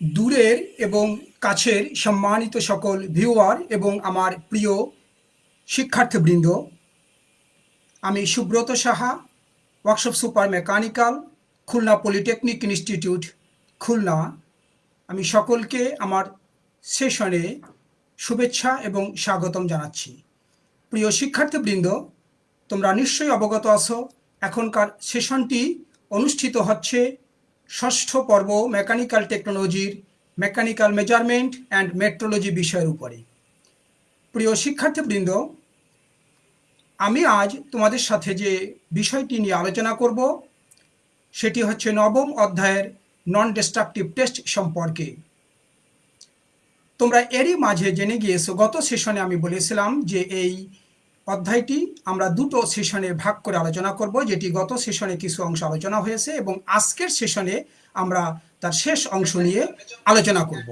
দূরের এবং কাছের সম্মানিত সকল ভিউয়ার এবং আমার প্রিয় শিক্ষার্থীবৃন্দ, আমি Subrata Saha, workshop super mechanical, Khulna polytechnic institute, Khulna. আমি সকলকে আমার সেশনে শুভেচ্ছা এবং স্বাগতম জানাচ্ছি। প্রিয় শিক্ষার্থীবৃন্দ, তোমরা নিশ্চয়ই অবগত আছো, এখনকার সেশনটি অনুষ্ঠিত হচ্ছে ষষ্ঠ পর্ব মেকানিক্যাল টেকনোলজির মেকানিক্যাল মেজারমেন্ট অ্যান্ড মেট্রোলজি বিষয়ের উপরে। প্রিয় শিক্ষার্থীবৃন্দ, আমি আজ তোমাদের সাথে যে বিষয়টি নিয়ে আলোচনা করব, সেটি হচ্ছে নবম অধ্যায়ের নন ডিস্ট্রাকটিভ টেস্ট সম্পর্কে। তোমরা এরই মাঝে জেনে গিয়েছো, গত সেশনে আমি বলেছিলাম যে এই অধ্যায়টি আমরা দুটো সেশনে ভাগ করে আলোচনা করব, যেটি গত সেশনে কিছু অংশ আলোচনা হয়েছে এবং আজকের সেশনে আমরা তার শেষ অংশ নিয়ে আলোচনা করব।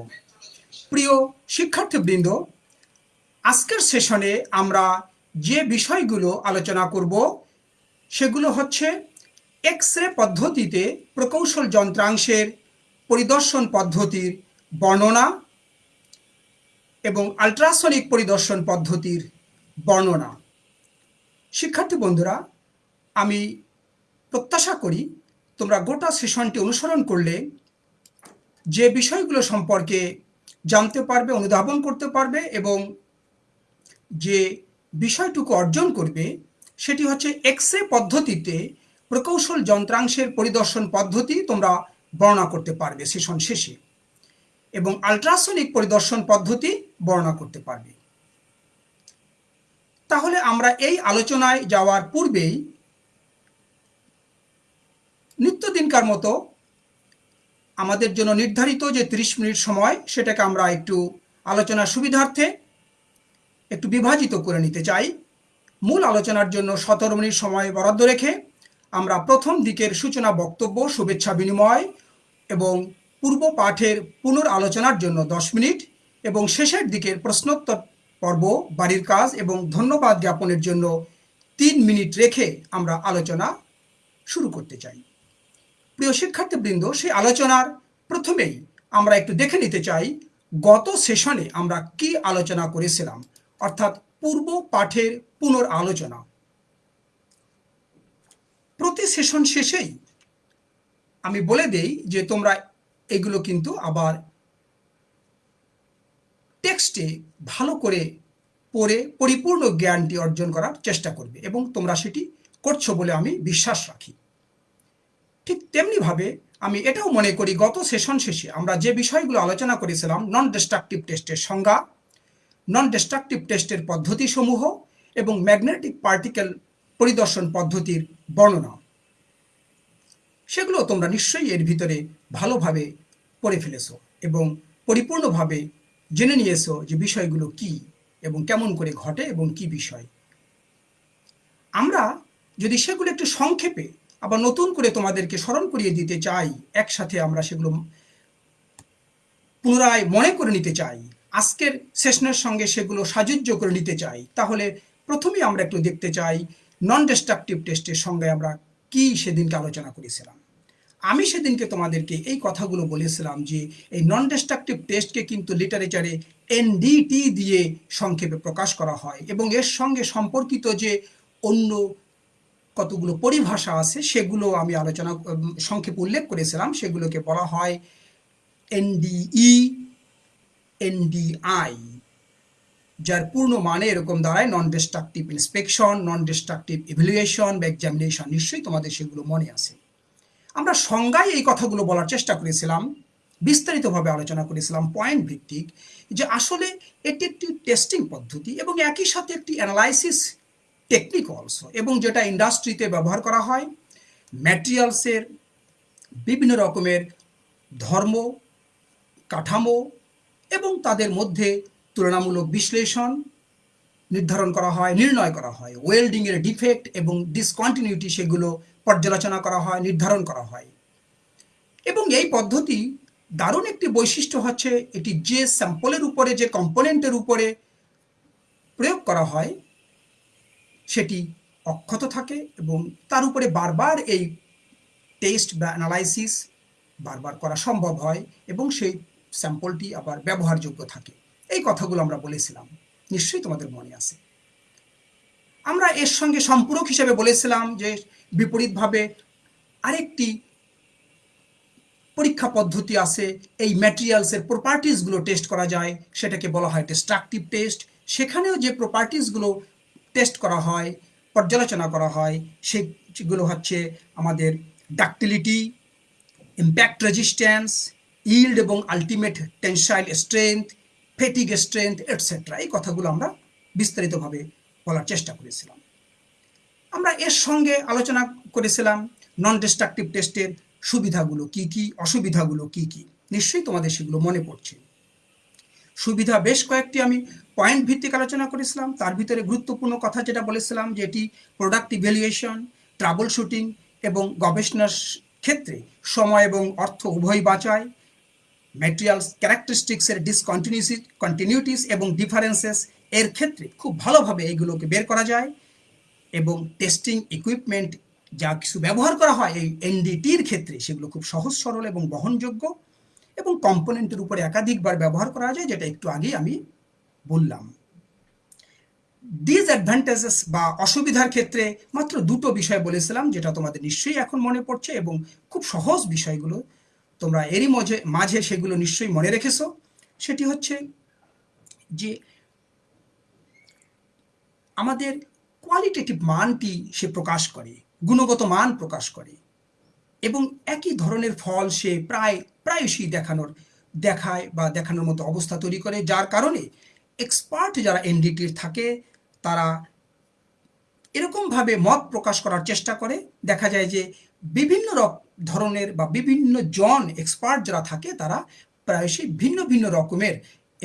প্রিয় শিক্ষার্থীবৃন্দ, আজকের সেশনে আমরা যে বিষয়গুলো আলোচনা করব, সেগুলো হচ্ছে এক্স রে পদ্ধতিতে প্রকৌশল যন্ত্রাংশের পরিদর্শন পদ্ধতির বর্ণনা এবং আল্ট্রাসনিক পরিদর্শন পদ্ধতির বর্ণনা। শিক্ষার্থী বন্ধুরা, আমি প্রত্যাশা করি তোমরা গোটা সেশনটি অনুসরণ করলে যে বিষয়গুলো সম্পর্কে জানতে পারবে, অনুধাবন করতে পারবে এবং যে বিষয়টুকু অর্জন করবে, সেটি হচ্ছে এক্স রে পদ্ধতিতে প্রকৌশল যন্ত্রাংশের পরিদর্শন পদ্ধতি তোমরা বর্ণনা করতে পারবে সেশন শেষে এবং আল্ট্রাসনিক পরিদর্শন পদ্ধতি বর্ণনা করতে পারবে। তাহলে আমরা এই আলোচনায় যাওয়ার পূর্বেই নিত্যদিনকার মতো আমাদের জন্য নির্ধারিত যে ৩০ মিনিট সময়, সেটাকে আমরা একটু আলোচনার সুবিধার্থে একটু বিভাজিত করে নিতে চাই। মূল আলোচনার জন্য সতেরো মিনিট সময় বরাদ্দ রেখে আমরা প্রথম দিকের সূচনা বক্তব্য, শুভেচ্ছা বিনিময় এবং পূর্ব পাঠের পুনর আলোচনার জন্য দশ মিনিট এবং শেষের দিকের প্রশ্নোত্তর পর্ব, বাড়ির কাজ এবং ধন্যবাদ জ্ঞাপনের জন্য তিন মিনিট রেখে আমরা আলোচনা শুরু করতে চাই। প্রিয় শিক্ষার্থীবৃন্দ, সেই আলোচনার প্রথমেই আমরা একটু দেখে নিতে চাই, গত সেশনে আমরা কি আলোচনা করেছিলাম? অর্থাৎ পূর্ব পাঠের পুনর আলোচনা প্রতি সেশন শেষেই আমি বলে দেই যে তোমরা এগুলো কিন্তু আবার টেক্সটে ভালো করে পড়ে পরিপূর্ণ জ্ঞানটি অর্জন করার চেষ্টা করবে এবং তোমরা সেটি করছ বলে আমি বিশ্বাস রাখি। ঠিক তেমনিভাবে আমি এটাও মনে করি, গত সেশন শেষে আমরা যে বিষয়গুলো আলোচনা করেছিলাম নন ডিস্ট্রাকটিভ টেস্টের সংজ্ঞা নন ডিস্ট্রাকটিভ টেস্টের পদ্ধতিসমূহ এবং ম্যাগনেটিক পার্টিকেল পরিদর্শন পদ্ধতির বর্ণনা। সেগুলো তোমরা নিশ্চয়ই এর ভিতরে ভালোভাবে পড়ে ফেলেছো এবং পরিপূর্ণভাবে জেনে নিয়েছো যে বিষয়গুলো কি এবং কেমন করে ঘটে এবং কি বিষয়। আমরা যদি সেগুলো একটু সংক্ষেপে আবার নতুন করে তোমাদেরকে স্মরণ করিয়ে দিতে চাই, একসাথে আমরা সেগুলো পুনরায় মনে করে নিতে চাই, আজকের সেশনের সঙ্গে সেগুলো সাজুজ্য করে নিতে চাই, তাহলে প্রথমেই আমরা একটু দেখতে চাই নন ডিস্ট্রাকটিভ টেস্টের সঙ্গে আমরা কি সেদিনকে আলোচনা করেছিলাম। আমি সেদিনকে তোমাদেরকে এই কথাগুলো বলেছিলাম যে এই নন ডিস্ট্রাকটিভ টেস্টকে কিন্তু লিটারেচারে এনডিটি দিয়ে সংক্ষেপে প্রকাশ করা হয় এবং এর সঙ্গে সম্পর্কিত যে অন্য কতগুলো পরিভাষা আছে সেগুলো আমি আলোচনা, সংক্ষেপে উল্লেখ করেছিলাম, সেগুলোকে বলা হয় এনডিই এনডিআই যার পূর্ণ মানে এরকম দাঁড়ায় non destructive inspection non destructive evaluation বা এক্সামিনেশন নিশ্চয়ই তোমাদের সেগুলো মনে আছে। আমরা সংজ্ঞায় এই কথাগুলো বলার চেষ্টা করেছিলাম, বিস্তারিতভাবে আলোচনা করেছিলাম পয়েন্ট ভিত্তিক, যে আসলে এটি একটি টেস্টিং পদ্ধতি এবং একই সাথে একটি অ্যানালাইসিস টেকনিক অলসো এবং যেটা ইন্ডাস্ট্রিতে ব্যবহার করা হয় ম্যাটেরিয়ালসের বিভিন্ন রকমের ধর্ম, কাঠামো এবং তাদের মধ্যে তুলনামূলক বিশ্লেষণ নির্ধারণ করা হয়, নির্ণয় করা হয় ওয়েল্ডিংয়ের ডিফেক্ট এবং ডিসকন্টিনিউটি সেগুলো পর্যালোচনা করা হয়, নির্ধারণ করা হয়। এবং এই পদ্ধতি দারুণ একটি বৈশিষ্ট্য হচ্ছে, এটি যে স্যাম্পলের উপরে, যে কম্পোনেন্টের উপরে প্রয়োগ করা হয়, সেটি অক্ষত থাকে এবং তার উপরে বারবার এই টেস্ট বা অ্যানালাইসিস বারবার করা সম্ভব হয় এবং সেই স্যাম্পলটি আবার ব্যবহারযোগ্য থাকে। এই কথাগুলো আমরা বলেছিলাম, নিশ্চয়ই তোমাদের মনে আছে। আমরা এর সঙ্গে সম্পূরক হিসেবে বলেছিলাম যে বিপরীতভাবে আরেকটি পরীক্ষা পদ্ধতি আছে, এই ম্যাটেরিয়ালসের প্রপার্টিসগুলো টেস্ট করা যায়, সেটাকে বলা হয় ডিস্ট্রাকটিভ টেস্ট সেখানেও যে প্রপার্টিসগুলো টেস্ট করা হয়, পর্যালোচনা করা হয়, সেগুলো হচ্ছে আমাদের ডাক্টিলিটি ইম্প্যাক্ট রেজিস্ট্যান্স ইল্ড এবং ultimate tensile strength fatigue strength etcetera এই কথাগুলো আমরা বিস্তারিতভাবে বলার চেষ্টা করেছিলাম। আমরা এর সঙ্গে আলোচনা করেছিলাম নন ডিস্ট্রাকটিভ টেস্টের সুবিধাগুলো কি কি, অসুবিধাগুলো কি কি। নিশ্চয়ই তোমাদের সেগুলো মনে পড়ছে। সুবিধা বেশ কয়েকটি আমি পয়েন্ট ভিত্তিক আলোচনা করেছিলাম। তার ভিতরে গুরুত্বপূর্ণ কথা যেটা বলেছিলাম যে এটি প্রোডাক্ট ইভ্যালুয়েশন ট্রাবল শুটিং এবং গবেষণার ক্ষেত্রে সময় এবং অর্থ উভয় বাঁচায়। ম্যাটেরিয়ালস ক্যারেক্টারিস্টিক্সের ডিসকন্টিনিউসি কন্টিনিউটিস এবং ডিফারেন্সেস এর ক্ষেত্রে খুব ভালোভাবে এইগুলোকে বের করা যায়। এবং টেস্টিং ইকুইপমেন্ট যা কিছু ব্যবহার করা হয় এই এনডিটির ক্ষেত্রে সেগুলো খুব সহজ, সরল এবং বহনযোগ্য এবং কম্পোনেন্টের উপরে একাধিকবার ব্যবহার করা যায়, যেটা একটু আগেই আমি বললাম। ডিসঅ্যাডভান্টেজেস বা অসুবিধার ক্ষেত্রে মাত্র দুটো বিষয় বলেছিলাম, যেটা তোমাদের নিশ্চয়ই এখন মনে পড়ছে এবং খুব সহজ বিষয়গুলো। তোমরা এরই মাঝে মাঝে সেগুলো নিশ্চয়ই মনে রেখেছো। সেটি হচ্ছে যে আমাদের কোয়ালিটেটিভ মানটি সে প্রকাশ করে, গুণগত মান প্রকাশ করে এবং একই ধরনের ফল সে প্রায়, প্রায়শই দেখানোর, দেখায় বা দেখানোর মতো অবস্থা তৈরি করে, যার কারণে এক্সপার্ট যারা এনডিটির থাকে, তারা এরকমভাবে মত প্রকাশ করার চেষ্টা করে। দেখা যায় যে বিভিন্ন ধরনের বা বিভিন্ন জন এক্সপার্ট যারা থাকে, তারা প্রায়শই ভিন্ন ভিন্ন রকমের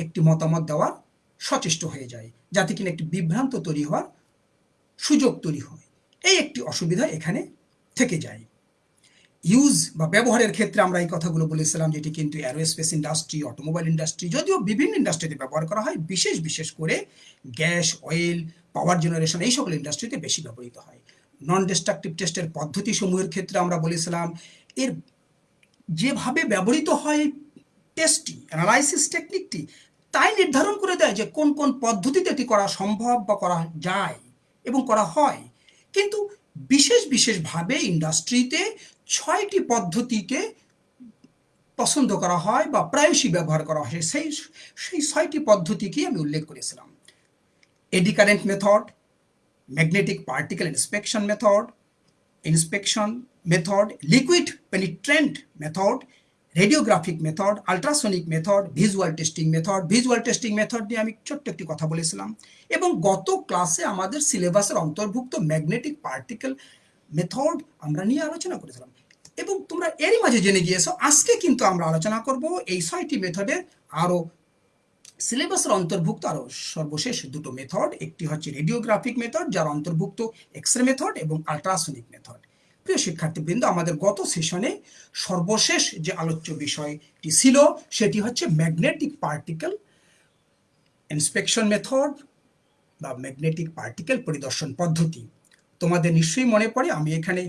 একটি মতামত দেওয়ার সচেষ্ট হয়ে যায়, যাতে কিনা একটি বিভ্রান্ত তৈরি হওয়ার সুযোগ তৈরি হয়। এই একটি অসুবিধা এখানে থেকে যায়। ইউজ বা ব্যবহারের ক্ষেত্রে আমরা এই কথাগুলো বলেছিলাম যেটি কিন্তু অ্যারোস্পেস ইন্ডাস্ট্রি অটোমোবাইল ইন্ডাস্ট্রি যদিও বিভিন্ন ইন্ডাস্ট্রিতে ব্যবহার করা হয়, বিশেষ বিশেষ করে গ্যাস অয়েল পাওয়ার জেনারেশন এই সকল ইন্ডাস্ট্রিতে বেশি ব্যবহৃত হয়। নন ডিস্ট্রাকটিভ টেস্টের পদ্ধতিসমূহের ক্ষেত্রে আমরা বলেছিলাম, এর যেভাবে ব্যবহৃত হয় টেস্টটি অ্যানালাইসিস টেকনিকটি তাই নির্ধারণ করে দেয় যে কোন কোন পদ্ধতিতে এটি করা সম্ভব বা করা যায়। এবং করা হয়। কিন্তু বিশেষ বিশেষভাবে ইন্ডাস্ট্রিতে ছয়টি পদ্ধতিকে পছন্দ করা হয় বা প্রায়শই ব্যবহার করা হয়। সেই সেই ছয়টি পদ্ধতিকেই আমি উল্লেখ করেছিলাম। Eddy current method magnetic particle inspection method inspection method liquid penetrant method radiographic method ultrasonic method visual testing method visual testing method নিয়ে আমি ছোট্ট একটি কথা বলেছিলাম। এবং গত ক্লাসে আমাদের সিলেবাসের অন্তর্ভুক্ত ম্যাগনেটিক পার্টিকেল মেথড আমরা নিয়ে আলোচনা করেছিলাম। এবং তোমরা এরই মাঝে জেনে গিয়েছো, আজকে কিন্তু আমরা আলোচনা করব এই ছয়টি মেথডের আরও সিলেবাসের অন্তর্ভুক্ত আরও সর্বশেষ দুটো মেথড একটি হচ্ছে রেডিওগ্রাফিক মেথড যার অন্তর্ভুক্ত এক্স রে মেথড এবং আলট্রাসনিক মেথড প্রিয় শিক্ষার্থীবৃন্দ, আমাদের গত সেশনে সর্বশেষ যে আলোচ্য বিষয়টি ছিল, সেটি হচ্ছে ম্যাগনেটিক পার্টিকেল ইন্সপেকশন মেথড বা ম্যাগনেটিক পার্টিকেল পরিদর্শন পদ্ধতি। তোমাদের নিশ্চয়ই মনে পড়ে, আমি এখানে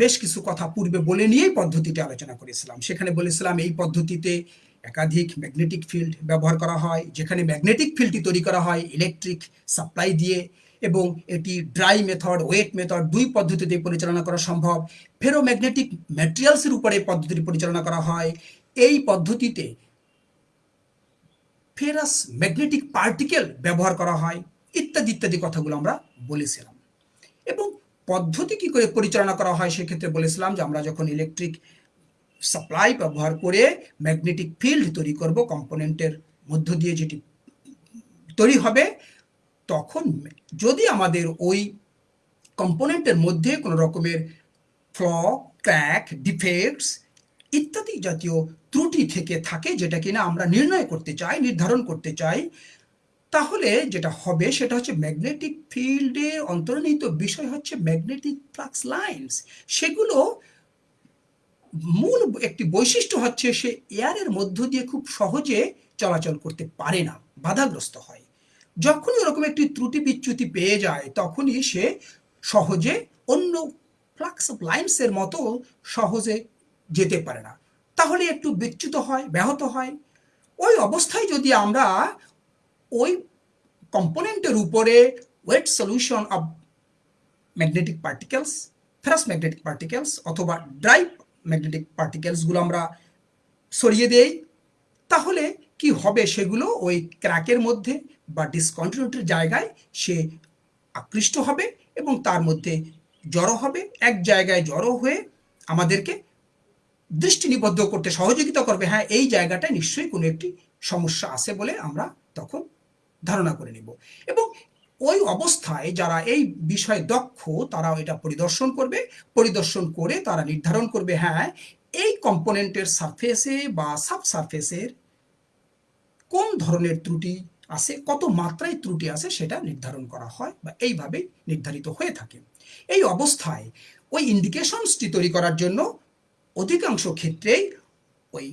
বেশ কিছু কথা পূর্বে বলে নিয়েই পদ্ধতিটি আলোচনা করেছিলাম। সেখানে বলেছিলাম এই পদ্ধতিতে একাধিক ম্যাগনেটিক ফিল্ড ব্যবহার করা হয়, যেখানে ম্যাগনেটিক ফিল্ডটি তৈরি করা হয় ইলেকট্রিক সাপ্লাই দিয়ে। এবং এটি ড্রাই মেথড ওয়েট মেথড দুই পদ্ধতিতে পরিচালনা করা সম্ভব। ফেরোম্যাগনেটিক ম্যাটেরিয়ালসের উপরে পদ্ধতিটি পরিচালনা করা হয়। এই পদ্ধতিতে ফেরাস ম্যাগনেটিক পার্টিকেল ব্যবহার করা হয়, ইত্যাদি ইত্যাদি কথাগুলো আমরা বলেছিলাম। এবং পদ্ধতি কি করে পরিচালনা করা হয় সেক্ষেত্রে বলেছিলাম যে আমরা যখন ইলেকট্রিক সাপ্লাই ব্যবহার করে ম্যাগনেটিক ফিল্ড তৈরি করব কম্পোনেন্টের মধ্য দিয়ে যেটি তৈরি হবে তখন যদি আমাদের ওই কম্পোনেন্টের মধ্যে কোনো রকমের ফ্ল, ক্র্যাক, ডিফেক্টস ইত্যাদি জাতীয় ত্রুটি থেকে থাকে যেটা কিনা আমরা নির্ণয় করতে চাই, নির্ধারণ করতে চাই, তাহলে যেটা হবে সেটা হচ্ছে ম্যাগনেটিক ফিল্ডে অন্তর্নিহিত বিষয় হচ্ছে ম্যাগনেটিক ফ্লাক্স লাইন্স। সেগুলো মূল একটি বৈশিষ্ট্য হচ্ছে সে এয়ারের মধ্য দিয়ে খুব সহজে চলাচল করতে পারে না, বাধাগ্রস্ত হয়। যখনই ওরকম একটি ত্রুটি বিচ্যুতি পেয়ে যায়, তখনই সে সহজে অন্য ফ্লাক্স অফ লাইন্সের মতো সহজে যেতে পারে না। তাহলে একটু বিচ্যুত হয়, ব্যাহত হয়। ওই অবস্থায় যদি আমরা ওই কম্পোনেন্টের উপরে wet solution of magnetic particles ferrous magnetic particles অথবা ড্রাই ম্যাগনেটিক পার্টিকেলসগুলো আমরা সরিয়ে দেই, তাহলে কি হবে সেগুলো ওই ক্র্যাকের মধ্যে বা ডিসকন্টিনিউটির জায়গায় সে আকৃষ্ট হবে এবং তার মধ্যে জড়ো হবে। এক জায়গায় জড়ো হয়ে আমাদেরকে দৃষ্টি নিবদ্ধ করতে সহযোগিতা করবে। হ্যাঁ এই জায়গাটায় নিশ্চয়ই কোনো একটি সমস্যা আছে বলে আমরা তখন ধারণা করে নিব। এবং ওই অবস্থায় যারা এই বিষয়ে দক্ষ তারা এটা পরিদর্শন করবে। পরিদর্শন করে তারা নির্ধারণ করবে হ্যাঁ এই কম্পোনেন্টের সারফেসে বা সাব সারফেসের কোন ধরনের ত্রুটি আছে, কত মাত্রায় ত্রুটি আছে সেটা নির্ধারণ করা হয় বা এইভাবেই নির্ধারিত হয়ে থাকে। এই অবস্থায় ওই ইন্ডিকেশনসটি তৈরি করার জন্য অধিকাংশ ক্ষেত্রেই ওই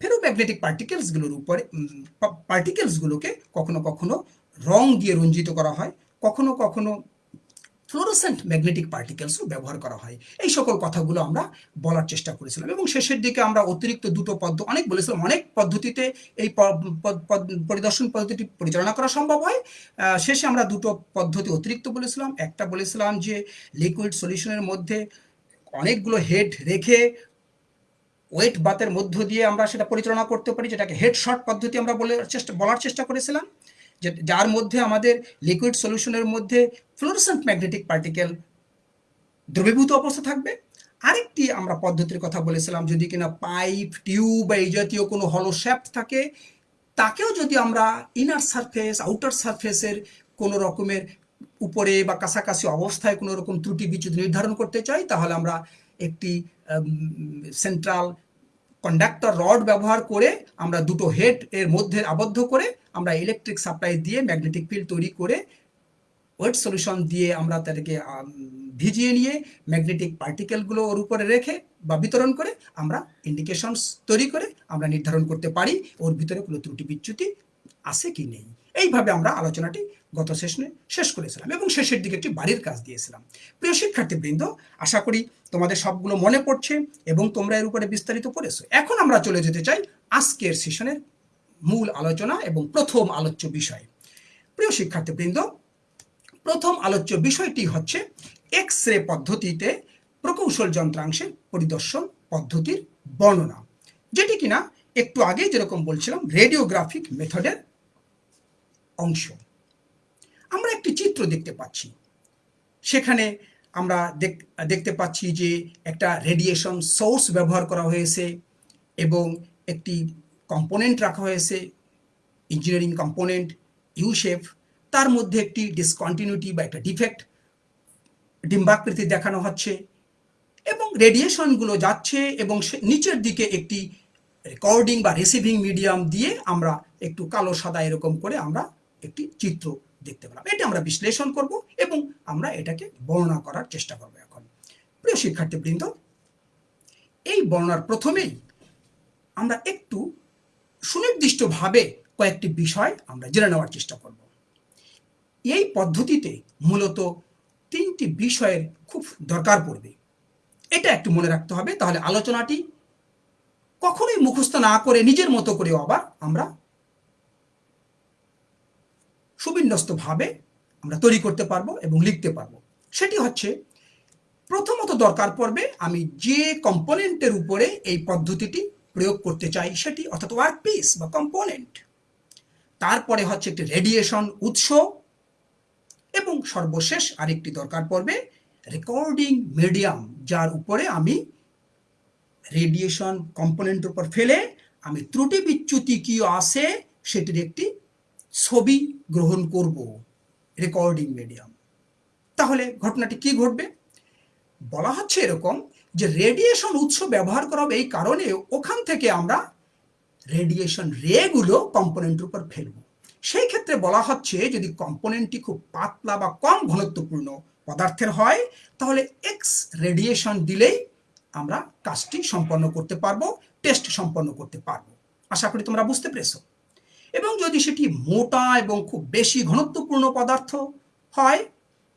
ফেরোম্যাগনেটিক পার্টিকেলসগুলোর উপরে পার্টিকেলসগুলোকে কখনো কখনো রং দিয়ে রঞ্জিত করা হয়, কখনো কখনো ফ্লোরোসেন্ট ম্যাগনেটিক পার্টিকেলসও ব্যবহার করা হয়। এই সকল কথাগুলো আমরা বলার চেষ্টা করেছিলাম এবং শেষের দিকে আমরা অতিরিক্ত দুটো পদ্ধতি অনেক বলেছিলাম, অনেক পদ্ধতিতে এই পরিদর্শন পদ্ধতিটি পরিচালনা করা সম্ভব হয়। শেষে আমরা দুটো পদ্ধতি অতিরিক্ত বলেছিলাম। একটা বলেছিলাম যে লিকুইড সলিউশনের মধ্যে অনেকগুলো হেড রেখে ওয়েট বাতের মধ্য দিয়ে আমরা সেটা পরিচালনা করতে পারি, যেটাকে হেড শর্ট পদ্ধতি আমরা বলে, চেষ্টা, বলার চেষ্টা করেছিলাম। যার মধ্যে আমাদের লিকুইড সলিউশনের মধ্যে ফ্লোরসেন্ট ম্যাগনেটিক পার্টিকেল দ্রবীভূত অবস্থা থাকবে। আরেকটি আমরা পদ্ধতির কথা বলেছিলাম, যদি কিনা পাইপ টিউব বা এই জাতীয় কোনো হলো থাকে, তাকেও যদি আমরা ইনার সারফেস আউটার সারফেসের কোনো রকমের উপরে বা কাছাকাছি অবস্থায় কোনো রকম ত্রুটি বিচ্যুতি নির্ধারণ করতে চাই, তাহলে আমরা একটি সেন্ট্রাল কন্ডাক্টর রড ব্যবহার করে আমরা দুটো হেড এর মধ্যে আবদ্ধ করে আমরা ইলেকট্রিক সাপ্লাই দিয়ে ম্যাগনেটিক ফিল্ড তৈরি করে ওয়েট সলিউশন দিয়ে আমরা তাদেরকে ভিজিয়ে নিয়ে ম্যাগনেটিক পার্টিকেলগুলো ওর উপরে রেখে বা বিতরণ করে আমরা ইন্ডিকেশনস তৈরি করে আমরা নির্ধারণ করতে পারি ওর ভিতরে কোনো ত্রুটি বিচ্যুতি আছে কি নেই। এইভাবে আমরা আলোচনাটি গত সেশনে শেষ করেছিলাম এবং শেষের দিকে একটি বাড়ির কাজ দিয়েছিলাম। প্রিয় শিক্ষার্থীবৃন্দ, আশা করি তোমাদের সবগুলো মনে পড়ছে এবং তোমরা এর উপরে বিস্তারিত পড়েছো। এখন আমরা চলে যেতে চাই আজকের সেশনের মূল আলোচনা এবং প্রথম আলোচ্য বিষয়। প্রিয় শিক্ষার্থীবৃন্দ, প্রথম আলোচ্য বিষয়টি হচ্ছে এক্স রে পদ্ধতিতে প্রকৌশল যন্ত্রাংশের পরিদর্শন পদ্ধতির বর্ণনা, যেটি কিনা একটু আগে যেরকম বলছিলাম রেডিওগ্রাফিক মেথডের অংশ। আমরা একটি চিত্র দেখতে পাচ্ছি। সেখানে আমরা দেখতে পাচ্ছি যে একটা রেডিয়েশন সোর্স ব্যবহার করা হয়েছে এবং একটি কম্পোনেন্ট রাখা হয়েছে ইঞ্জিনিয়ারিং কম্পোনেন্ট ইউশেফ তার মধ্যে একটি ডিসকন্টিনিউটি বা একটা ডিফেক্ট ডিম্বাকৃতি দেখানো হচ্ছে এবং রেডিয়েশনগুলো যাচ্ছে এবং নিচের দিকে একটি রেকর্ডিং বা রিসিভিং মিডিয়াম দিয়ে আমরা একটু কালো সাদা এরকম করে আমরা একটি চিত্র দেখতে পেলাম। এটা আমরা বিশ্লেষণ করব এবং আমরা এটাকে বর্ণনা করার চেষ্টা করব এখন। প্রিয় শিক্ষার্থীবৃন্দ, এই বর্ণনার প্রথমেই আমরা একটু সুনির্দিষ্টভাবে কয়েকটি বিষয় আমরা জেনে নেওয়ার চেষ্টা করব। এই পদ্ধতিতে মূলত তিনটি বিষয়ের খুব দরকার পড়বে। এটা একটু মনে রাখতে হবে, তাহলে আলোচনাটি কখনোই মুখস্থ না করে নিজের মতো করে আবার আমরা সুবিন্যস্তভাবে আমরা তৈরি করতে পারব এবং লিখতে পারব। সেটি হচ্ছে, প্রথমত দরকার পড়বে আমি যে কম্পোনেন্টের উপরে এই পদ্ধতিটি প্রয়োগ করতে চাই, সেটি অর্থাৎ ওয়ার্ক পিস বা কম্পোনেন্ট। তারপরে হচ্ছে একটি রেডিয়েশন উৎস এবং সর্বশেষ আরেকটি দরকার পড়বে, রেকর্ডিং মিডিয়াম, যার উপরে আমি রেডিয়েশন কম্পোনেন্টের উপর ফেলে আমি ত্রুটি বিচ্যুতি কি আছে সেটির একটি ছবি গ্রহণ করব রেকর্ডিং মিডিয়াম তাহলে ঘটনাটি কি ঘটবে? বলা হচ্ছে এরকম যে রেডিয়েশন উৎস ব্যবহার করা হবে এই কারণে ওখান থেকে আমরা রেডিয়েশন রেগুলো কম্পোনেন্টের উপর ফেলব। সেই ক্ষেত্রে বলা হচ্ছে যদি কম্পোনেন্টটি খুব পাতলা বা কম ঘনত্বপূর্ণ পদার্থের হয়, তাহলে এক্স রেডিয়েশন দিলেই আমরা কাজটি সম্পন্ন করতে পারব টেস্ট সম্পন্ন করতে পারব। আশা করি তোমরা বুঝতে পেরেছ। এবং যদি সেটি মোটা এবং খুব বেশি ঘনত্বপূর্ণ পদার্থ হয়,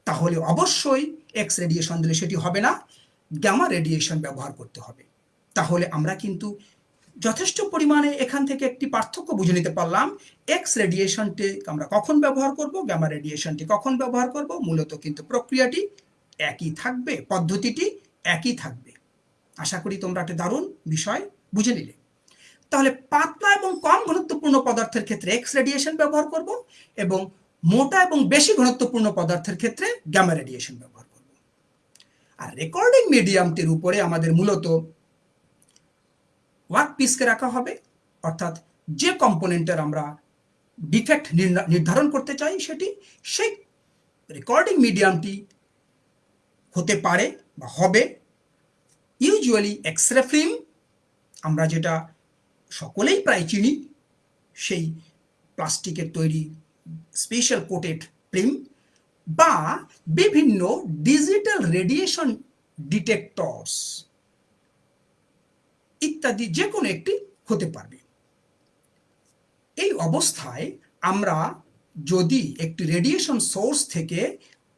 তাহলে অবশ্যই এক্স রেডিয়েশন দিলে সেটি হবে না গ্যামা রেডিয়েশন ব্যবহার করতে হবে। তাহলে আমরা কিন্তু যথেষ্ট পরিমাণে এখান থেকে একটি পার্থক্য বুঝে নিতে পারলাম। এক্স রেডিয়েশনটি আমরা কখন ব্যবহার করব গ্যামা রেডিয়েশনটি কখন ব্যবহার করব, মূলত কিন্তু প্রক্রিয়াটি একই থাকবে, পদ্ধতিটি একই থাকবে। আশা করি তোমরা একটা দারুণ বিষয় বুঝে নিলে। তাহলে পাতলা ঘনত্বপূর্ণ পদার্থের ক্ষেত্রে এক্স রেডিয়েশন ব্যবহার করব এবং মোটা এবং বেশি ঘনত্বপূর্ণ পদার্থের ক্ষেত্রে গ্যামা রেডিয়েশন ব্যবহার করব। আর রেকর্ডিং মিডিয়ামটির উপরে আমাদের মূলত ওয়ার্ক পিসকে রাখা হবে, অর্থাৎ যে কম্পোনেন্টের আমরা ডিফেক্ট নির্ধারণ করতে চাই সেটি, সেই রেকর্ডিং মিডিয়ামটি হতে পারে বা হবে। ইউজুয়ালি এক্স রে ফিল্ম আমরা যেটা সকলেই প্রায় চিনি সেই প্লাস্টিকের তৈরি স্পেশাল কোটেড ফিল্ম বা বিভিন্ন ডিজিটাল রেডিয়েশন ডিটেক্টরস ইত্যাদি যে কোনো একটি হতে পারবে। এই অবস্থায় আমরা যদি একটি রেডিয়েশন সোর্স থেকে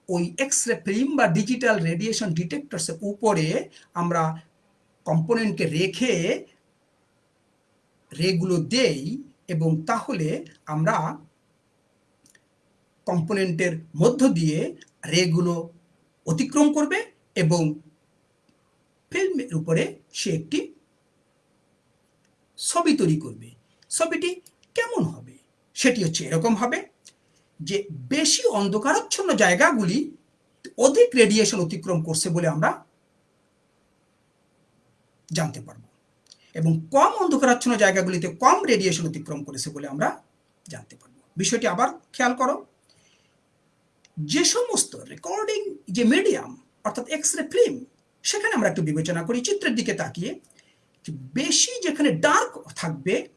ওই এক্স রে ফিল্ম বা ডিজিটাল রেডিয়েশন ডিটেক্টরসের উপরে আমরা কম্পোনেন্টকে রেখে রেগুলো দেই এবং তাহলে আমরা কম্পোনেন্টের মধ্য দিয়ে রেগুলো অতিক্রম করবে এবং ফিল্মের উপরে সে একটি ছবি তৈরি করবে। ছবিটি কেমন হবে? সেটি হচ্ছে এরকম হবে যে বেশি অন্ধকারাচ্ছন্ন জায়গাগুলি অধিক রেডিয়েশন অতিক্রম করছে বলে আমরা জানতে পারব। এবং কম অন্ধকারাচ্ছন্ন জায়গাগুলিতে কম রেডিয়েশন অতিক্রম করেছে বলে আমরা জানতে পারব। বিষয়টি আবার খেয়াল করো। যে সমস্ত রেকর্ডিং যে মিডিয়াম অর্থাৎ এক্স রে ফিল্ম সেখানে আমরা একটু বিবেচনা করি, চিত্রের দিকে তাকিয়ে বেশি যেখানে ডার্ক থাকবে,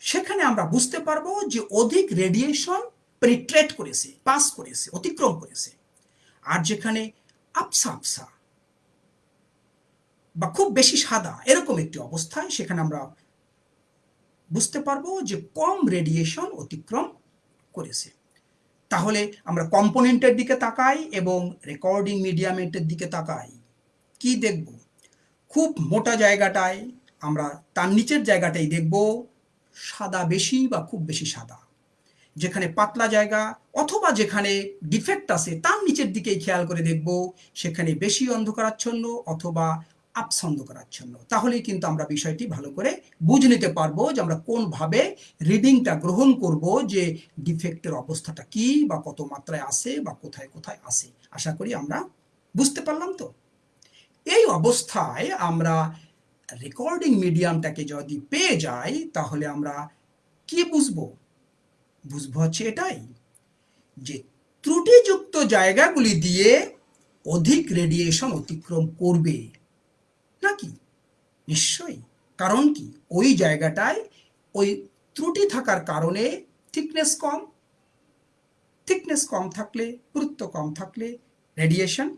সেখানে আমরা বুঝতে পারব যে অধিক রেডিয়েশন পেনিট্রেট করেছে পাস করেছে, অতিক্রম করেছে। আর যেখানে আপসা আপসা বা খুব বেশি সাদা, এরকম একটি অবস্থায় সেখানে আমরা বুঝতে পারব যে কম রেডিয়েশন অতিক্রম করেছে। তাহলে আমরা কম্পোনেন্টের দিকে তাকাই এবং রেকর্ডিং মিডিয়ামেন্টের দিকে তাকাই। কি দেখব? খুব মোটা জায়গাটায় আমরা তার নিচের জায়গাটাই দেখব, সাদা বেশি বা খুব বেশি সাদা। যেখানে পাতলা জায়গা অথবা যেখানে ডিফেক্ট আছে, তার নিচের দিকেই খেয়াল করে দেখব, সেখানে বেশি অন্ধকারাচ্ছন্ন অথবা আপসন্দ জন্য। তাহলেই কিন্তু আমরা বিষয়টি ভালো করে বুঝে নিতে পারব যে আমরা কোনভাবে রিডিংটা গ্রহণ করব যে ডিফেক্টের অবস্থাটা কি বা কত মাত্রায় আসে বা কোথায় কোথায় আসে আশা করি আমরা বুঝতে পারলাম তো? এই অবস্থায় আমরা রেকর্ডিং মিডিয়ামটাকে যদি পেয়ে যাই, তাহলে আমরা কি বুঝব? বুঝব হচ্ছে এটাই যে ত্রুটিযুক্ত জায়গাগুলি দিয়ে অধিক রেডিয়েশন অতিক্রম করবে। নাকি নিশ্চয়ই। কারণ কি? ওই জায়গাটায় ওই ত্রুটি থাকার কারণে থিকনেস কম। থিকনেস কম থাকলে পুরুত্ব কম থাকলে রেডিয়েশন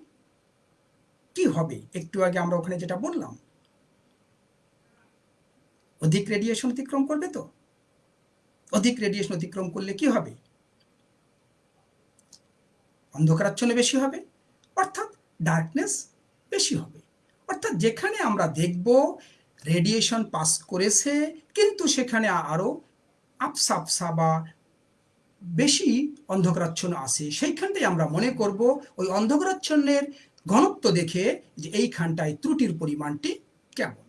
কি হবে? একটু আগে আমরা ওখানে যেটা বললাম। অধিক রেডিয়েশন অতিক্রম করবে তো? অধিক রেডিয়েশন অতিক্রম করলে কি হবে? অন্ধকারাচ্ছন্ন বেশি হবে, অর্থাৎ ডার্কনেস বেশি হবে। অর্থাৎ যেখানে আমরা দেখব রেডিয়েশন পাস করেছে, কিন্তু সেখানে আরও আপসা আপসা বা বেশি অন্ধকারাচ্ছন্ন আসে সেইখানটাই আমরা মনে করব ওই অন্ধকারাচ্ছন্নের ঘনত্ব দেখে যে এইখানটায় ত্রুটির পরিমাণটি কেমন।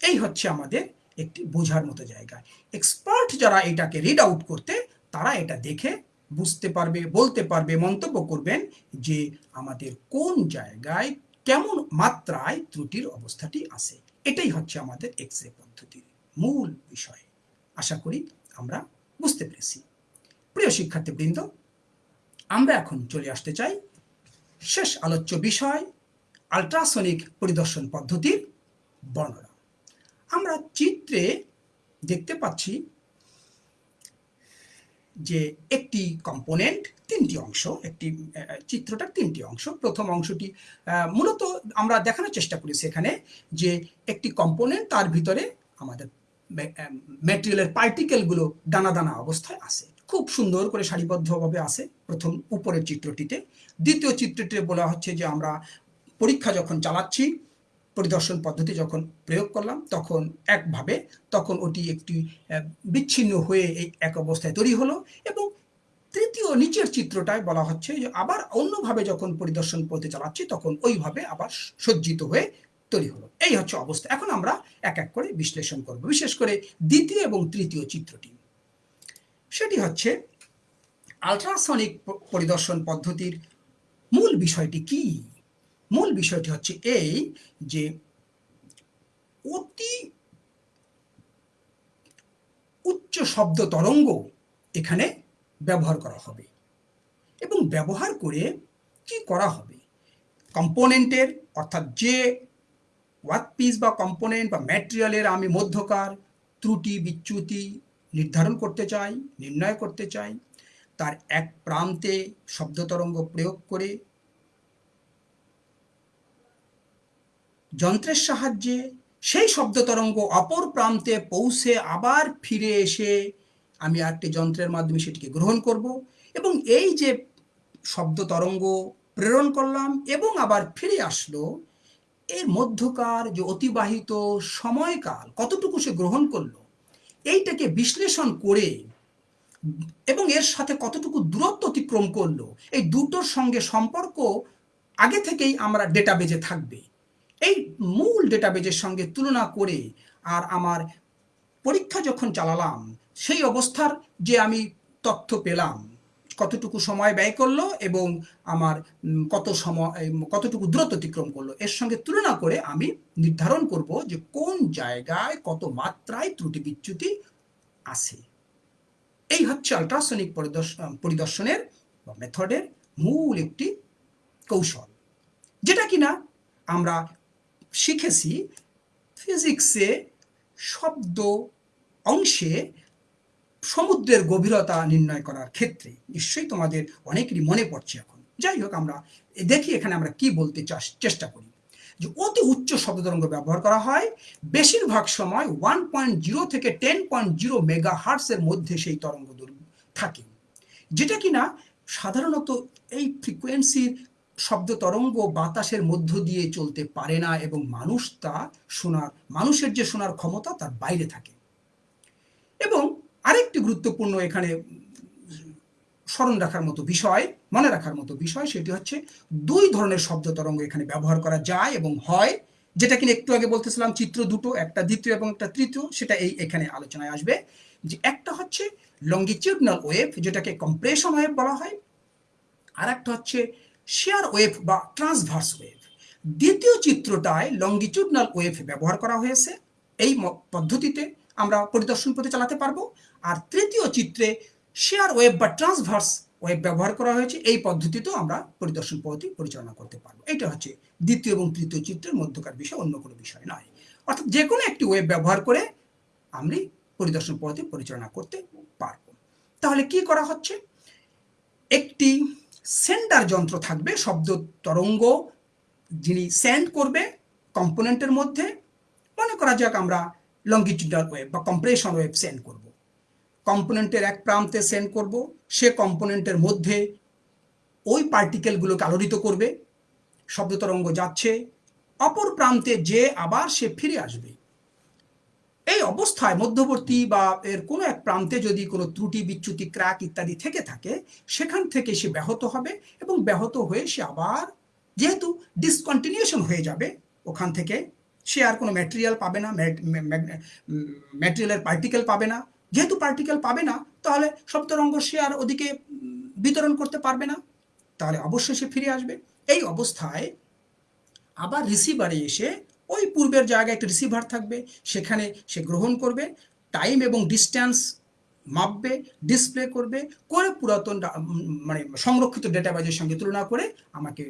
এই হচ্ছে আমাদের একটি বোঝার মতো জায়গা। এক্সপার্ট যারা এটাকে রিড আউট করতে, তারা এটা দেখে বুঝতে পারবে, বলতে পারবে, মন্তব্য করবেন যে আমাদের কোন জায়গায় কেমন মাত্রায় ত্রুটির অবস্থাটি আছে? এটাই হচ্ছে আমাদের এক্স রে পদ্ধতির মূল বিষয়। আশা করি আমরা বুঝতে পেরেছি। প্রিয় শিক্ষার্থীবৃন্দ, আমরা এখন চলে আসতে চাই শেষ আলোচ্য বিষয় আলট্রাসনিক পরিদর্শন পদ্ধতির বর্ণনা। আমরা চিত্রে দেখতে পাচ্ছি যে একটি কম্পোনেন্ট তিনটি অংশ, একটি চিত্রটার তিনটি অংশ, প্রথম অংশটি মূলত আমরা দেখানোর চেষ্টা করি সেখানে যে একটি কম্পোনেন্ট তার ভিতরে আমাদের ম্যাটেরিয়ালের পার্টিকেলগুলো দানা দানা অবস্থায় আছে খুব সুন্দর করে সারিবদ্ধভাবে আছে প্রথম উপরের চিত্রটিতে। দ্বিতীয় চিত্রটিতে বলা হচ্ছে যে আমরা পরীক্ষা যখন চালাচ্ছি পরিদর্শন পদ্ধতি যখন প্রয়োগ করলাম, তখন একভাবে, তখন ওটি একটি বিচ্ছিন্ন হয়ে এই এক অবস্থায় তৈরি হলো এবং তৃতীয় নিচের চিত্রটায় বলা হচ্ছে যে আবার অন্যভাবে যখন পরিদর্শন পদ্ধতি চালাচ্ছি, তখন ওইভাবে আবার সজ্জিত হয়ে তৈরি হলো। এই হচ্ছে অবস্থা। এখন আমরা এক এক করে বিশ্লেষণ করব। বিশেষ করে দ্বিতীয় এবং তৃতীয় চিত্রটি। সেটি হচ্ছে আলট্রাসনিক পরিদর্শন পদ্ধতির মূল বিষয়টি কি? মূল বিষয়টি হচ্ছে এই যে অতি উচ্চ শব্দ তরঙ্গ এখানে ব্যবহার করা হবে। এবং ব্যবহার করে কি করা হবে? কম্পোনেন্টের অর্থাৎ যে ওয়ার্ক পিস বা কম্পোনেন্ট বা ম্যাটেরিয়ালের আমি মধ্যকার ত্রুটি, বিচ্যুতি নির্ধারণ করতে চাই, নির্ণয় করতে চাই, তার এক প্রান্তে শব্দ তরঙ্গ প্রয়োগ করে যন্ত্রের সাহায্যে সেই শব্দ তরঙ্গ অপর প্রান্তে পৌঁছে আবার ফিরে এসে আমি আরেকটি যন্ত্রের মাধ্যমে সেটিকে গ্রহণ করব এবং এই যে শব্দ তরঙ্গ প্রেরণ করলাম এবং আবার ফিরে আসলো, এর মধ্যকার যে অতিবাহিত সময়কাল, কতটুকু সে গ্রহণ করল, এইটাকে বিশ্লেষণ করে এবং এর সাথে কতটুকু দূরত্ব অতিক্রম করল, এই দুটোর সঙ্গে সম্পর্ক আগে থেকেই আমরা ডেটাবেজে থাকবে। এই মূল ডেটাবেজের সঙ্গে তুলনা করে আর আমার পরীক্ষা যখন চালালাম, সেই অবস্থার যে আমি তথ্য পেলাম, কতটুকু সময় ব্যয় করল এবং আমার কত সময় কতটুকু দূরত্ব অতিক্রম করল, এর সঙ্গে তুলনা করে আমি নির্ধারণ করব যে কোন জায়গায় কত মাত্রায় ত্রুটি বিচ্যুতি আছে। এই হচ্ছে আলট্রাসনিক পরিদর্শনের বা মেথডের মূল একটি কৌশল। যেটা কিনা আমরা শিখেছি ফিজিক্সে শব্দ অংশে সমুদ্রের গভীরতা নির্ণয় করার ক্ষেত্রে। নিশ্চয়ই তোমাদের অনেকেরই মনে পড়ছে এখন। যাই হোক, আমরা দেখি এখানে আমরা কি বলতে চেষ্টা করি। যে অতি উচ্চ শব্দ তরঙ্গ ব্যবহার করা হয়। বেশিরভাগ সময় ওয়ান পয়েন্ট জিরো থেকে টেন পয়েন্ট জিরো মেগা হার্টসের মধ্যে সেই তরঙ্গ থাকে। যেটা কিনা সাধারণত এই ফ্রিকোয়েন্সির শব্দ তরঙ্গ বাতাসের মধ্য দিয়ে চলতে পারে না এবং মানুষ তা শোনার, মানুষের যে শোনার ক্ষমতা তার বাইরে থাকে। এবং আরেকটি গুরুত্বপূর্ণ এখানে স্মরণ রাখার মতো বিষয়, মনে রাখার মতো বিষয়, সেটি হচ্ছে দুই ধরনের শব্দ তরঙ্গ এখানে ব্যবহার করা যায় এবং হয়, যেটা কিনা একটু আগে বলতেছিলাম, চিত্র দুটো, একটা দ্বিতীয় এবং একটা তৃতীয়, সেটা এই এখানে আলোচনায় আসবে। যে একটা হচ্ছে লঙ্গিচিউডনাল ওয়েভ যেটাকে কম্প্রেশন ওয়েভ বলা হয় আর একটা হচ্ছে শেয়ার ওয়েভ বা ট্রান্সভার্স ওয়েভ দ্বিতীয় চিত্রটায় লঙ্গিচুডনাল ওয়েভ ব্যবহার করা হয়েছে। এই পদ্ধতিতে আমরা পরিদর্শন পথে চালাতে পারব। আর তৃতীয় চিত্রে শেয়ার ওয়েভ বা ট্রান্সভার্স ওয়েব ব্যবহার করা হয়েছে। এই পদ্ধতিতেও আমরা পরিদর্শন পদ্ধতি পরিচালনা করতে পারব। এটা হচ্ছে দ্বিতীয় এবং তৃতীয় চিত্রের মধ্যকার বিষয়, অন্য কোনো বিষয় নয়। অর্থাৎ যে কোনো একটি ওয়েব ব্যবহার করে আমি পরিদর্শন পদ্ধতি পরিচালনা করতে পারব। তাহলে কি করা হচ্ছে? একটি সেন্ডার যন্ত্র থাকবে, শব্দ তরঙ্গ, যিনি সেন্ড করবে কম্পোনেন্টের মধ্যে। মনে করা যাক আমরা লঙ্গিটিউডাল ওয়েব বা কম্প্রেশন ওয়েব সেন্ড করব। কম্পোনেন্টের এক প্রান্তে সেন্ড করব, সে কম্পোনেন্টের মধ্যে ওই পার্টিকেলগুলোকে আলোড়িত করবে। শব্দ তরঙ্গ যাচ্ছে, অপর প্রান্তে যে আবার সে ফিরে আসবে। এই অবস্থায় মধ্যবর্তী বা এর কোনো এক প্রান্তে যদি কোনো ত্রুটি, বিচ্যুতি, ক্র্যাক ইত্যাদি থেকে থাকে, সেখান থেকে সে ব্যাহত হবে এবং ব্যাহত হয়ে সে আবার যেহেতু ডিসকন্টিনিউশন হয়ে যাবে, ওখান থেকে সে আর কোনো ম্যাটেরিয়াল পাবে না ম্যাটেরিয়ালের পার্টিকেল পাবে না। যেহেতু পার্টিকেল পাবে না, তাহলে সপ্তরঙ্গ সে আর ওদিকে বিতরণ করতে পারবে না। তাহলে অবশ্যই সে ফিরে আসবে। এই অবস্থায় আবার রিসিভারে এসে ওই পূর্বের জায়গায় একটা রিসিভার থাকবে, সেখানে সে গ্রহণ করবে টাইম এবং ডিস্ট্যান্স মাপবে ডিসপ্লে করবে, করে পুরাতন মানে সংরক্ষিত ডেটাবেজের সঙ্গে তুলনা করে আমাকে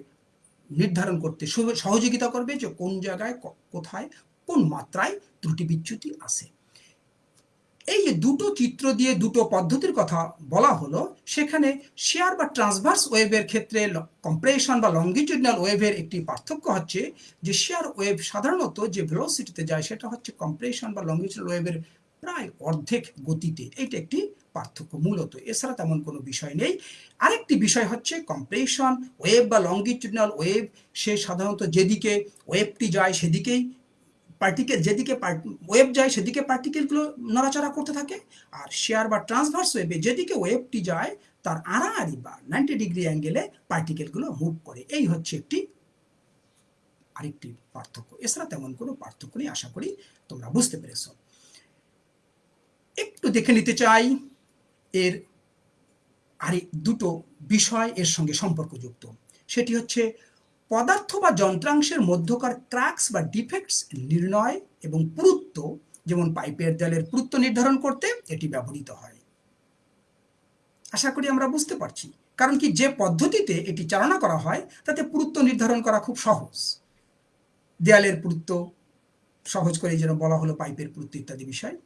নির্ধারণ করতে সহযোগিতা করবে যে কোন জায়গায় কোথায় কোন মাত্রায় ত্রুটি বিচ্যুতি আছে। এই যে দুটো চিত্র দিয়ে দুটো পদ্ধতির কথা বলা হলো, সেখানে শেয়ার বা ট্রান্সভার্স ওয়েভের ক্ষেত্রে কম্প্রেশন বা লঙ্গিটিউডনাল ওয়েভের একটি পার্থক্য হচ্ছে যে শেয়ার ওয়েভ সাধারণত যে ভেলোসিটিতে যায়, সেটা হচ্ছে কম্প্রেশন বা লঙ্গিটিউডনাল ওয়েভের প্রায় অর্ধেক গতিতে। এটা একটি পার্থক্য মূলত। এছাড়া তেমন কোনো বিষয় নেই। আরেকটি বিষয় হচ্ছে কম্প্রেশন ওয়েভ বা লঙ্গিটিউডনাল ওয়েভ সে সাধারণত যেদিকে ওয়েবটি যায়, সেদিকেই পার্টিকেল যেদিকে ওয়েব যায়, সেদিকে পার্টিকেলগুলো নড়াচড়া করতে থাকে। আর শেয়ার বা ট্রান্সভার্স ওয়েবে যেদিকে ওয়েবটি যায়, তার আড়াআড়ি বা নাইনটি ডিগ্রি অ্যাঙ্গেলে পার্টিকেলগুলো মুভ করে। এই হচ্ছে একটি, আরেকটি পার্থক্য। এছাড়া তেমন কোনো পার্থক্য নেই, আশা করি তোমরা বুঝতে পেরেছ। একটু দেখে নিতে চাই, এর আর দুটো বিষয় এর সঙ্গে সম্পর্কযুক্ত। সেটি হচ্ছে পদার্থ বা যন্ত্রাংশের মধ্যকার ক্র্যাক্স বা ডিফেক্টস নির্ণয় এবং পুরুত্ব, যেমন পাইপের দেয়ালের পুরুত্ব নির্ধারণ করতে এটি ব্যবহৃত হয়। আশা করি আমরা বুঝতে পারছি। কারণ কি যে পদ্ধতিতে এটি চালনা করা হয়, তাতে পুরুত্ব নির্ধারণ করা খুব সহজ। দেয়ালের পুরুত্ব, সহজ করে যেন বলা হলো পাইপের পুরুত্ব ইত্যাদি বিষয়।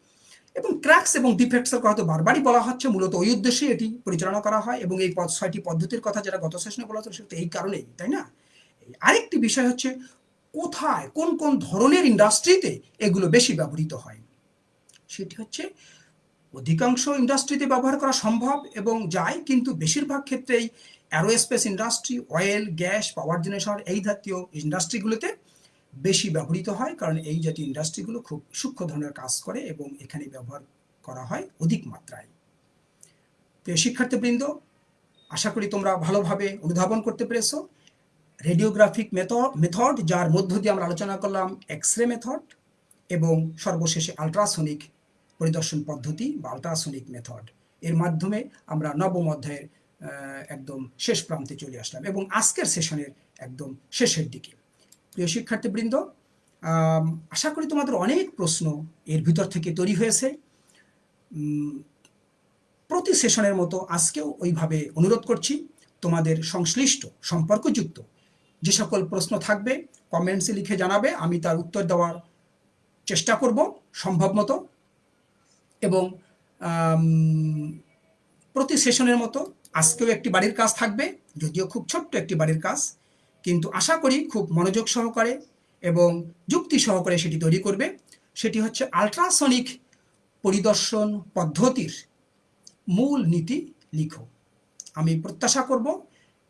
এবং ক্র্যাক্স এবং ডিফেক্টসের কথা তো বারবারই বলা হচ্ছে, মূলত ওই উদ্দেশ্যে এটি পরিচালনা করা হয় এবং এই ছয়টি পদ্ধতির কথা যারা গত সেশনে বলা হতো সেটা এই কারণেই, তাই না? আরেকটি বিষয় হচ্ছে কোথায়, কোন কোন ধরনের ইন্ডাস্ট্রিতে এগুলো বেশি ব্যবহৃত হয়? সেটি হচ্ছে অধিকাংশ ইন্ডাস্ট্রিতে ব্যবহার করা সম্ভব এবং যায়, কিন্তু বেশিরভাগ ক্ষেত্রেই aerospace industry, oil, gas, power generation এই জাতীয় ইন্ডাস্ট্রিগুলোতে বেশি ব্যবহৃত হয়, কারণ এই জাতীয় ইন্ডাস্ট্রিগুলো খুব সূক্ষ্ম ধরনের কাজ করে এবং এখানে ব্যবহার করা হয় অধিক মাত্রায়। প্রিয় শিক্ষার্থীবৃন্দ, আশা করি তোমরা ভালোভাবে অনুধাবন করতে পেরেছ। রেডিওগ্রাফিক মেথড মেথড যার মধ্য দিয়ে আমরা আলোচনা করলাম এক্স রে মেথড এবং সর্বশেষে আলট্রাসনিক পরিদর্শন পদ্ধতি বা আলট্রাসনিক মেথড এর মাধ্যমে আমরা নবম অধ্যায়ের একদম শেষ প্রান্তে চলে আসলাম এবং আজকের সেশনের একদম শেষের দিকে। প্রিয় শিক্ষার্থীবৃন্দ আশা করি তোমাদের অনেক প্রশ্ন এর ভিতর থেকে তৈরি হয়েছে। প্রতি সেশনের মতো আজকেও ওইভাবে অনুরোধ করছি, তোমাদের সংশ্লিষ্ট, সম্পর্কযুক্ত যে সকল প্রশ্ন থাকবে কমেন্টসে লিখে জানাবে, আমি তার উত্তর দেওয়ার চেষ্টা করব সম্ভব মতো। এবং প্রতি সেশনের মতো আজকেও একটি বাড়ির কাজ থাকবে, যদিও খুব ছোট্ট একটি বাড়ির কাজ, কিন্তু আশা করি খুব মনোযোগ সহকারে এবং যুক্তি সহকারে সেটি তৈরি করবে। সেটি হচ্ছে আলট্রাসনিক পরিদর্শন পদ্ধতির মূল নীতি লিখো। আমি প্রত্যাশা করব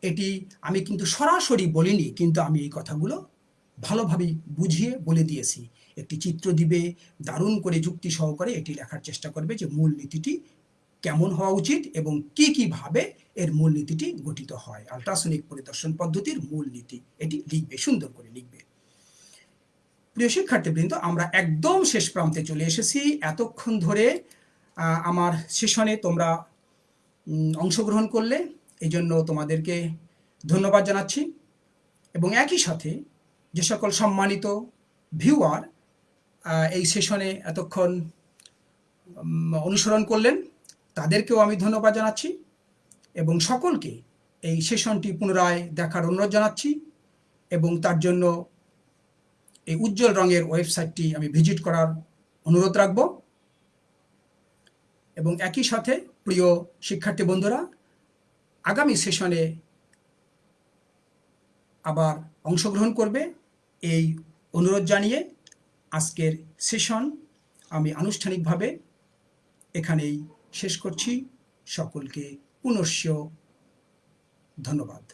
এটি আমি কিন্তু সরাসরি বলিনি, কিন্তু আমি এই কথাগুলো ভালোভাবে বুঝিয়ে বলে দিয়েছি। একটি চিত্র দিবে, দারুণ করে যুক্তি সহকারে এটি লেখার চেষ্টা করবে যে মূল নীতিটি কেমন হওয়া উচিত এবং কি কীভাবে এর মূল নীতিটি গঠিত হয়। আলট্রাসনিক পরিদর্শন পদ্ধতির মূল নীতি এটি লিখবে, সুন্দর করে লিখবে। প্রিয় শিক্ষার্থীবৃন্দ, আমরা একদম শেষ প্রান্তে চলে এসেছি। এতক্ষণ ধরে আমার সেশনে তোমরা অংশগ্রহণ করলে এই জন্য তোমাদেরকে ধন্যবাদ জানাচ্ছি। এবং একই সাথে যে সকল সম্মানিত ভিউয়ার এই সেশনে এতক্ষণ অনুসরণ করলেন, তাদেরকেও আমি ধন্যবাদ জানাচ্ছি এবং সকলকে এই সেশনটি পুনরায় দেখার অনুরোধ জানাচ্ছি এবং তার জন্য এই উজ্জ্বল রঙের ওয়েবসাইটটি আমি ভিজিট করার অনুরোধ রাখব। এবং একই সাথে, প্রিয় শিক্ষার্থী বন্ধুরা আগামী সেশনে আবার অংশগ্রহণ করবে। এই অনুরোধ জানিয়ে আজকের সেশন আমি আনুষ্ঠানিকভাবে এখানেই শেষ করছি। সকলকে পুনশ্য ধন্যবাদ।